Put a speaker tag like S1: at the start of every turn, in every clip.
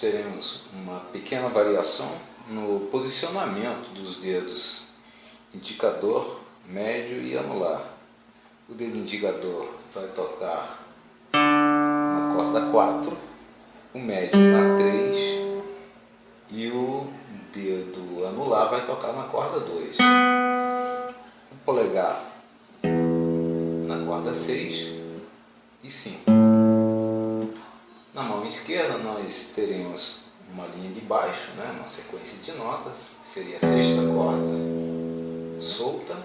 S1: teremos uma pequena variação no posicionamento dos dedos indicador, médio e anular. O dedo indicador vai tocar na corda 4, o médio na 3 e o dedo anular vai tocar na corda 2. O polegar na corda 6 e 5. Mão esquerda nós teremos uma linha de baixo, né, uma sequência de notas, seria a sexta corda solta,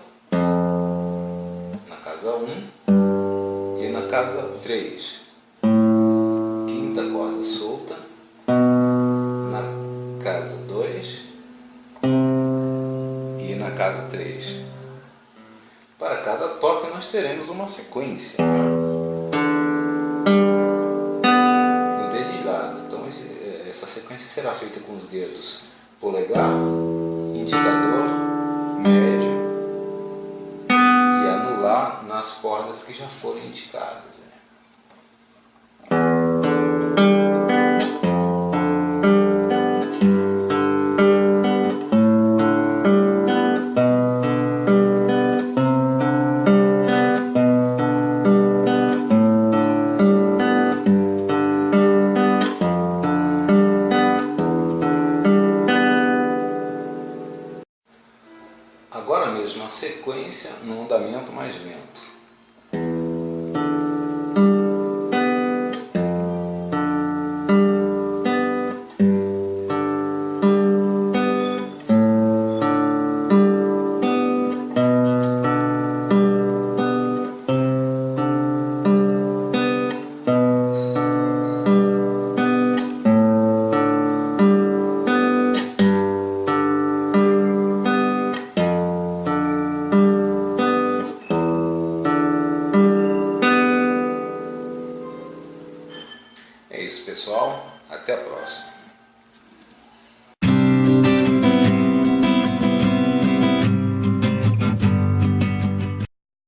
S1: na casa 1 e na casa 3. Quinta corda solta, na casa 2 e na casa 3. Para cada toque nós teremos uma sequência. Essa sequência será feita com os dedos polegar, indicador, médio e anular nas cordas que já foram indicadas. Agora mesmo a sequência no andamento mais lento. É isso pessoal, até a próxima.